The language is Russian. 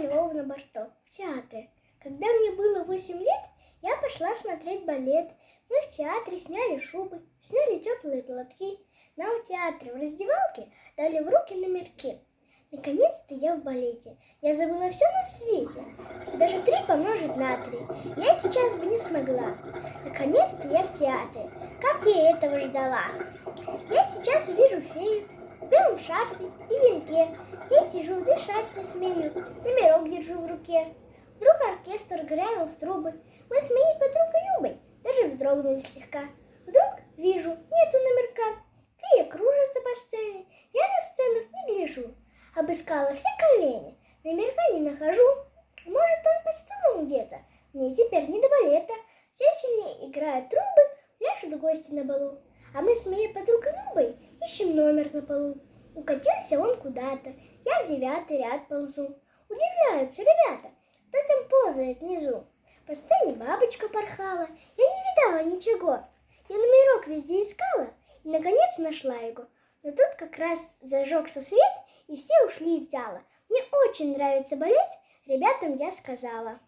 Львова на борту, в театре. Когда мне было 8 лет, я пошла смотреть балет. Мы в театре сняли шубы, сняли теплые платки. Нам в театре в раздевалке дали в руки номерки. Наконец-то я в балете. Я забыла все на свете. Даже три помножить на три. Я сейчас бы не смогла. Наконец-то я в театре. Как я этого ждала. Я шарфе и венке. Я сижу, дышать не смею, номерок держу в руке. Вдруг оркестр грянул в трубы. Мы с моей подругой Любой даже вздрогнули слегка. Вдруг вижу, нету номерка. Фея кружится по сцене. Я на сцену не гляжу. Обыскала все колени, номерка не нахожу. Может, он под столом где-то. Мне теперь не до балета. Все сильнее играют трубы, пляшут гости на балу. А мы с моей подругой Любой ищем номер на полу. Укатился он куда-то. Я в девятый ряд ползу. Удивляются ребята, кто там ползает внизу. По сцене бабочка порхала. Я не видала ничего. Я номерок везде искала и, наконец, нашла его. Но тут как раз зажегся свет, и все ушли из зала. Мне очень нравится балет, ребятам я сказала.